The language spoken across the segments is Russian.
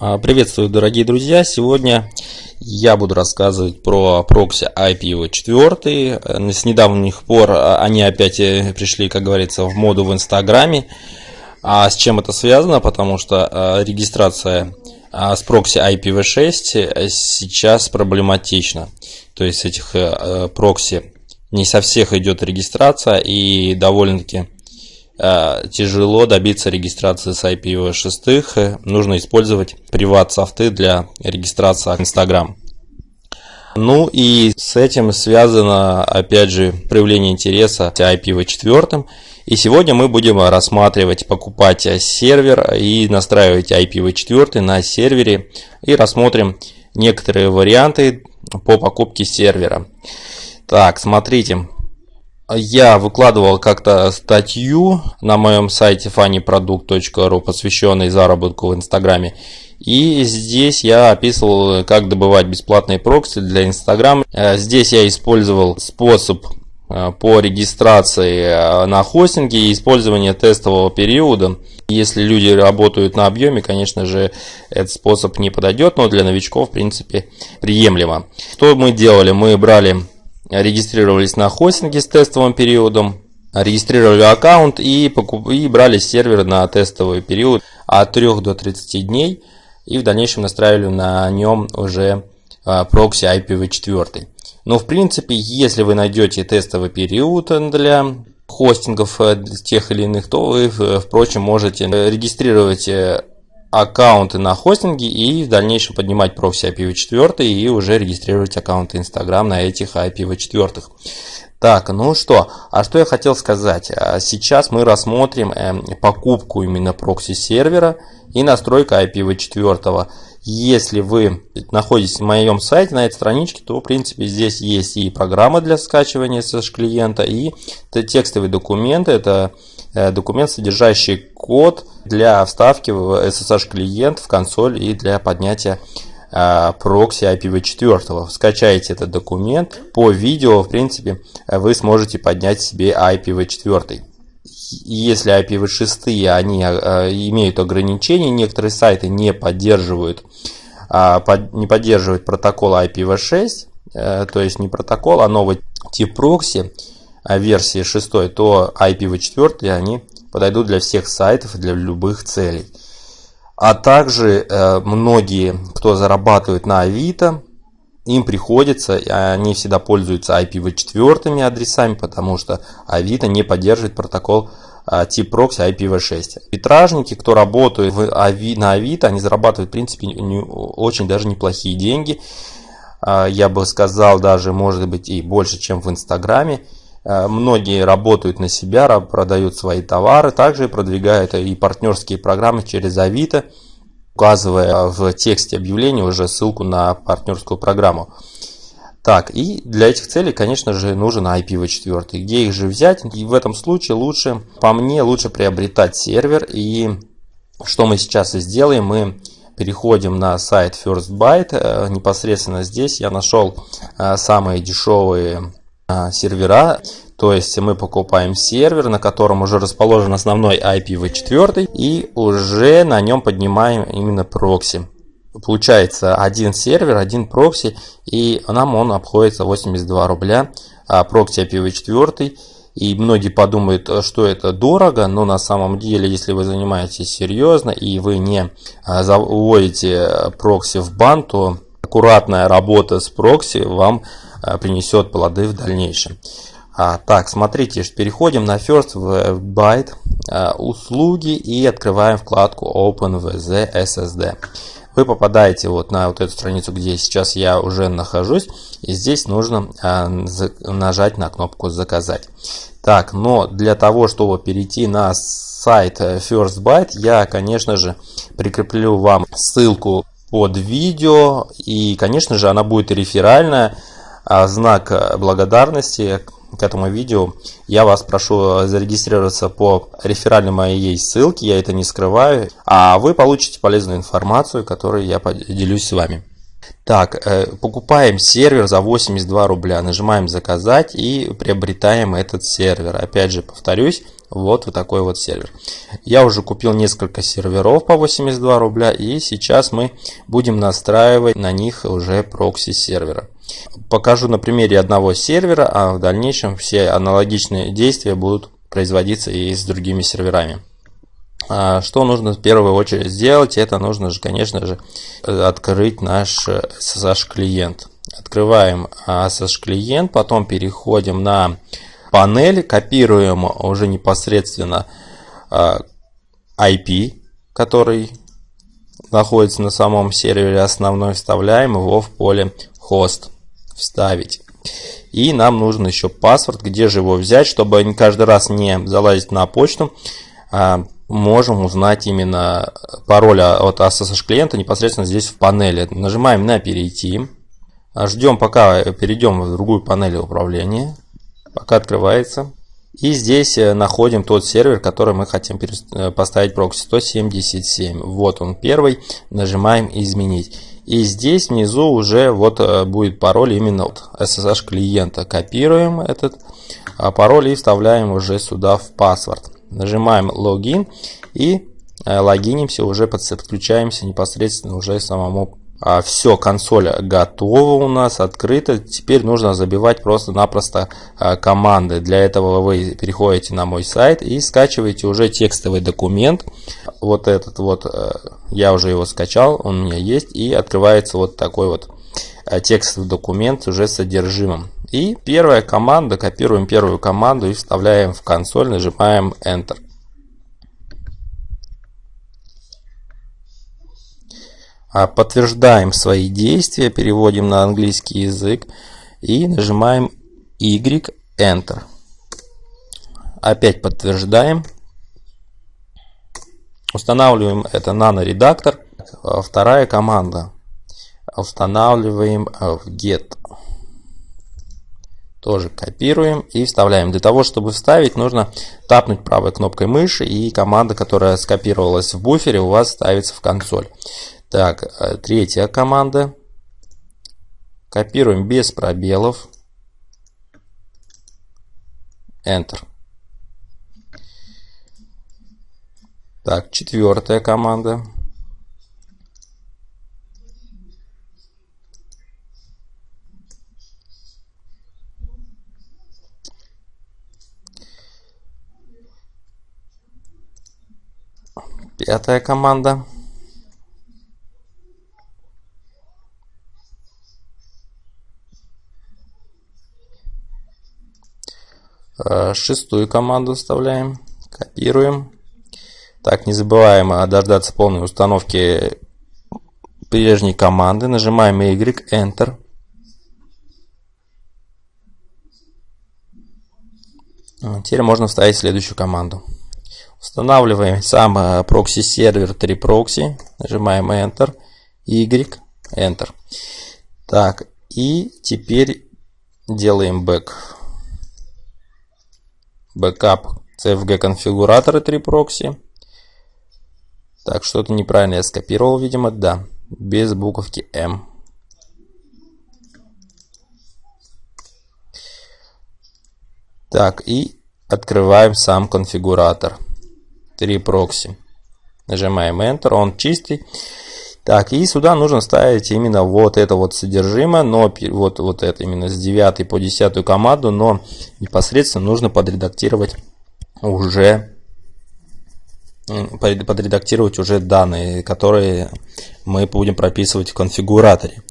А, приветствую, дорогие друзья! Сегодня я буду рассказывать про прокси IPv4. С недавних пор а, они опять э, пришли, как говорится, в моду в Инстаграме. А с чем это связано? Потому что а, регистрация с прокси IPv6 сейчас проблематична. То есть этих э, э, прокси не со всех идет регистрация и довольно-таки Э, тяжело добиться регистрации с IPv6, нужно использовать приват-софты для регистрации Instagram. Ну и с этим связано, опять же, проявление интереса к IPv4. И сегодня мы будем рассматривать, покупать сервер и настраивать IPv4 на сервере. И рассмотрим некоторые варианты по покупке сервера. Так, смотрите, я выкладывал как-то статью на моем сайте funnyproduct.ru, посвященной заработку в Инстаграме. И здесь я описывал, как добывать бесплатные прокси для Инстаграм. Э, здесь я использовал способ э, по регистрации э, на хостинге и использование тестового периода. Если люди работают на объеме, конечно же, этот способ не подойдет, но для новичков, в принципе, приемлемо. Что мы делали? Мы брали регистрировались на хостинге с тестовым периодом, регистрировали аккаунт и, покуп... и брали сервер на тестовый период от 3 до 30 дней и в дальнейшем настраивали на нем уже а, прокси IPv4. Но в принципе, если вы найдете тестовый период для хостингов э, тех или иных, то вы, впрочем, можете регистрировать э, аккаунты на хостинге и в дальнейшем поднимать прокси IPv4 и уже регистрировать аккаунты Instagram на этих IPv4. Так, ну что, а что я хотел сказать. А сейчас мы рассмотрим эм, покупку именно прокси сервера и настройка IPv4. Если вы находитесь на моем сайте, на этой страничке, то в принципе здесь есть и программа для скачивания SSH клиента, и текстовые документы. Это документ, содержащий код для вставки в SSH клиент в консоль и для поднятия э, прокси IPv4. Скачайте этот документ. По видео, в принципе, вы сможете поднять себе IPv4. Если IPv6 они э, имеют ограничения, некоторые сайты не поддерживают, не поддерживают протокол IPv6, то есть не протокол, а новый тип прокси, версии 6, то IPv4 они подойдут для всех сайтов и для любых целей. А также э, многие, кто зарабатывает на Авито, им приходится, они всегда пользуются IPv4 адресами, потому что Авито не поддерживает протокол э, тип прокси IPv6. Витражники, кто работает в Ави, на Авито, они зарабатывают в принципе не, очень даже неплохие деньги. Э, я бы сказал даже, может быть, и больше, чем в Инстаграме. Э, многие работают на себя, продают свои товары, также продвигают и партнерские программы через Авито, указывая в тексте объявления уже ссылку на партнерскую программу. Так, и для этих целей, конечно же, нужен IPv4. Где их же взять? И в этом случае лучше, по мне, лучше приобретать сервер. И что мы сейчас и сделаем, мы переходим на сайт FirstByte. Э, непосредственно здесь я нашел э, самые дешевые сервера. То есть мы покупаем сервер, на котором уже расположен основной IPv4 и уже на нем поднимаем именно прокси. Получается один сервер, один прокси и нам он обходится 82 рубля. А прокси IPv4 и многие подумают, что это дорого, но на самом деле, если вы занимаетесь серьезно и вы не а, заводите прокси в бан, то аккуратная работа с прокси вам Э, принесет плоды в дальнейшем. А, так, смотрите, переходим на First Byte а, услуги и открываем вкладку OpenVZ SSD. Вы попадаете вот на вот эту страницу, где сейчас я уже нахожусь, и здесь нужно а, нажать на кнопку «Заказать». Так, но для того, чтобы перейти на сайт First Byte, я, конечно же, прикреплю вам ссылку под видео, и, конечно же, она будет реферальная, знак э, благодарности к этому видео я вас прошу зарегистрироваться по реферальной моей ссылке, я это не скрываю, а вы получите полезную информацию, которой я поделюсь с вами. Так, э, покупаем сервер за 82 рубля, нажимаем заказать и приобретаем этот сервер. Опять же, повторюсь, вот, вот такой вот сервер. Я уже купил несколько серверов по 82 рубля и сейчас мы будем настраивать на них уже прокси сервера. Покажу на примере одного сервера, а в дальнейшем все аналогичные действия будут производиться и с другими серверами. А что нужно в первую очередь сделать? Это нужно же, конечно же, открыть наш SSH клиент. Открываем SSH клиент, потом переходим на панель, копируем уже непосредственно IP, который находится на самом сервере основной, вставляем его в поле host вставить. И нам нужен еще паспорт, где же его взять, чтобы каждый раз не залазить на почту. А можем узнать именно пароль от SSH клиента непосредственно здесь в панели. Нажимаем на перейти. Ждем пока перейдем в другую панель управления. Пока открывается. И здесь э, находим тот сервер, который мы хотим э, поставить прокси 177. Вот он первый. Нажимаем изменить. И здесь внизу уже вот э, будет пароль именно от SSH клиента. Копируем этот а пароль и вставляем уже сюда в паспорт. Нажимаем логин и э, логинимся, уже подключаемся непосредственно уже самому а, все, консоль готова у нас, открыта. Теперь нужно забивать просто-напросто а, команды. Для этого вы переходите на мой сайт и скачиваете уже текстовый документ. Вот этот вот, э, я уже его скачал, он у меня есть. И открывается вот такой вот э, текстовый документ уже с содержимым. И первая команда, копируем первую команду и вставляем в консоль, нажимаем Enter. Подтверждаем свои действия, переводим на английский язык и нажимаем Y, Enter. Опять подтверждаем. Устанавливаем это наноредактор. Вторая команда. Устанавливаем в Get. Тоже копируем и вставляем. Для того, чтобы вставить, нужно тапнуть правой кнопкой мыши и команда, которая скопировалась в буфере, у вас ставится в консоль. Так, э, третья команда. Копируем без пробелов. Enter. Так, четвертая команда. Пятая команда. Э, шестую команду вставляем, копируем. Так, не забываем дождаться полной установки прежней команды. Нажимаем Y, Enter. Теперь можно вставить следующую команду. Устанавливаем сам э, прокси-сервер 3proxy. Нажимаем Enter. Y, Enter. Так, и теперь делаем back backup CFG конфигураторы 3proxy. Так, что-то неправильно я скопировал, видимо, да, без буковки M. Так, и открываем сам конфигуратор 3 прокси. Нажимаем Enter, он чистый. Так, и сюда нужно ставить именно вот это вот содержимое, но вот, вот это именно с 9 по 10 команду, но непосредственно нужно подредактировать уже подредактировать уже данные, которые мы будем прописывать в конфигураторе.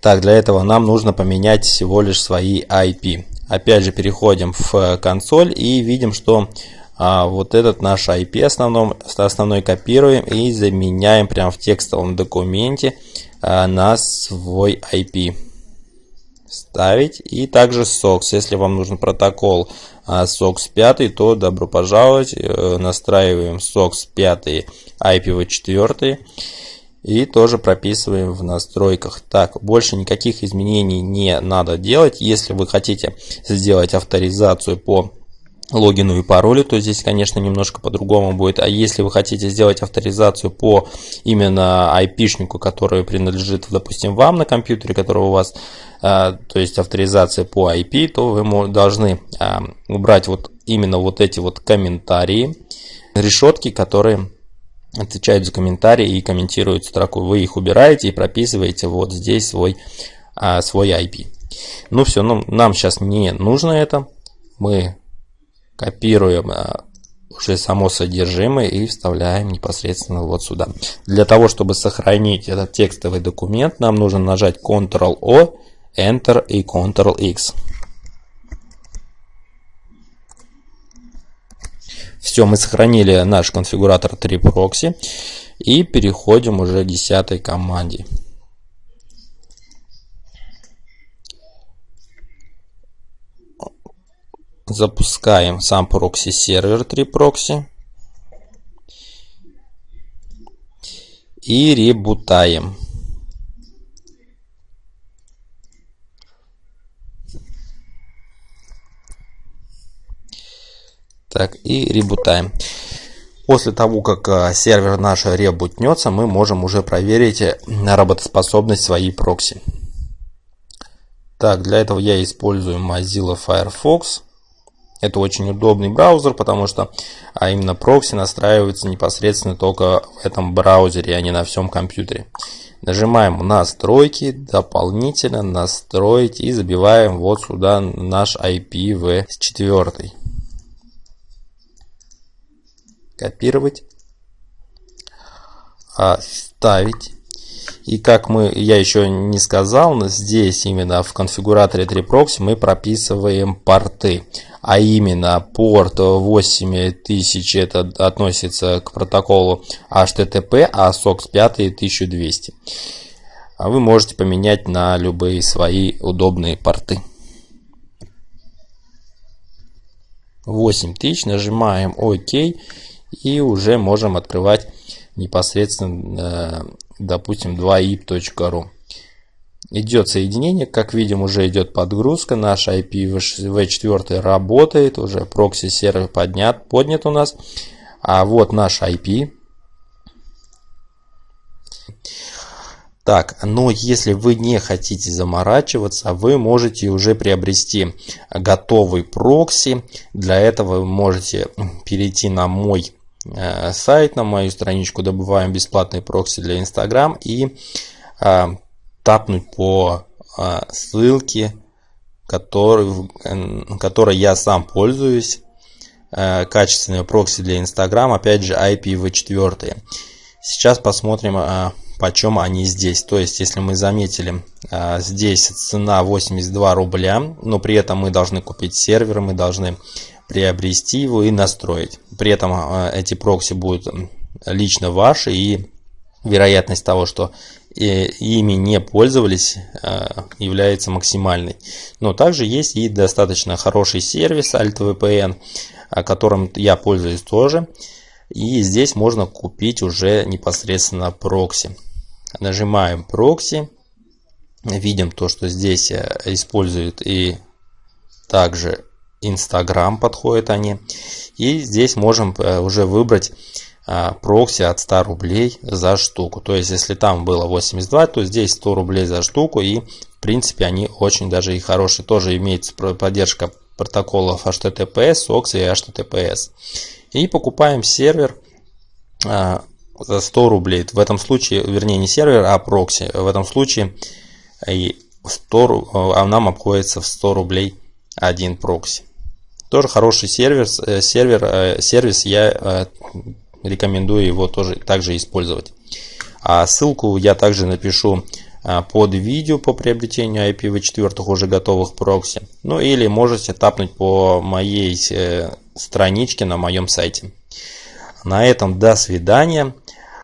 Так, для этого нам нужно поменять всего лишь свои IP. Опять же, переходим в консоль и видим, что а вот этот наш IP основном, основной копируем и заменяем прямо в текстовом документе а, на свой IP. Ставить. И также SOX. Если вам нужен протокол а, SOX 5, то добро пожаловать. Э, настраиваем SOX 5 IPv4. И тоже прописываем в настройках. Так, больше никаких изменений не надо делать. Если вы хотите сделать авторизацию по логину и паролю, то здесь, конечно, немножко по-другому будет. А если вы хотите сделать авторизацию по именно IP-шнику, который принадлежит, допустим, вам на компьютере, который у вас, а, то есть авторизация по IP, то вы должны а, убрать вот именно вот эти вот комментарии, решетки, которые отвечают за комментарии и комментируют строку. Вы их убираете и прописываете вот здесь свой, а, свой IP. Ну все, ну, нам сейчас не нужно это. Мы копируем а, уже само содержимое и вставляем непосредственно вот сюда. Для того, чтобы сохранить этот текстовый документ, нам нужно нажать Ctrl-O, Enter и Ctrl-X. Все, мы сохранили наш конфигуратор 3 прокси и переходим уже к 10 команде. Запускаем сам прокси сервер 3 прокси и ребутаем. Так, и ребутаем. После того, как а, сервер наш ребутнется, мы можем уже проверить э, работоспособность своей прокси. Так, для этого я использую Mozilla Firefox. Это очень удобный браузер, потому что а именно прокси настраивается непосредственно только в этом браузере, а не на всем компьютере. Нажимаем настройки, дополнительно настроить и забиваем вот сюда наш IPv4. Копировать. Вставить. И как мы, я еще не сказал, здесь именно в конфигураторе 3proxy мы прописываем порты а именно порт 8000 это относится к протоколу HTTP, а SOX 5 1200. А вы можете поменять на любые свои удобные порты. 8000, нажимаем ОК и уже можем открывать непосредственно, э, допустим, 2ip.ru идет соединение, как видим уже идет подгрузка, наш IPv4 работает, уже прокси сервер поднят, поднят у нас, а вот наш IP. Так, но если вы не хотите заморачиваться, вы можете уже приобрести готовый прокси. Для этого вы можете перейти на мой сайт, на мою страничку «Добываем бесплатный прокси для Instagram» и э, тапнуть по а, ссылке, который, которой я сам пользуюсь. Э, качественные прокси для Instagram, опять же IPv4. Сейчас посмотрим, а, почем они здесь. То есть, если мы заметили, а, здесь цена 82 рубля, но при этом мы должны купить сервер, мы должны приобрести его и настроить. При этом эти прокси будут лично ваши и вероятность того, что ими не пользовались, а, является максимальной. Но также есть и достаточно хороший сервис AltVPN, которым я пользуюсь тоже. И здесь можно купить уже непосредственно прокси. Нажимаем прокси. Видим то, что здесь э, используют и также Instagram подходят они. И здесь можем э, уже выбрать а, прокси от 100 рублей за штуку. То есть, если там было 82, то здесь 100 рублей за штуку. И, в принципе, они очень даже и хорошие. Тоже имеется поддержка протоколов HTTPS, SOX и HTTPS. И покупаем сервер а, за 100 рублей. В этом случае, вернее, не сервер, а прокси. В этом случае и 100, а нам обходится в 100 рублей один прокси. Тоже хороший сервер, э, сервер, э, сервис я э, рекомендую его тоже также использовать. А ссылку я также напишу под видео по приобретению IPv4 уже готовых прокси. Ну или можете тапнуть по моей страничке на моем сайте. На этом до свидания.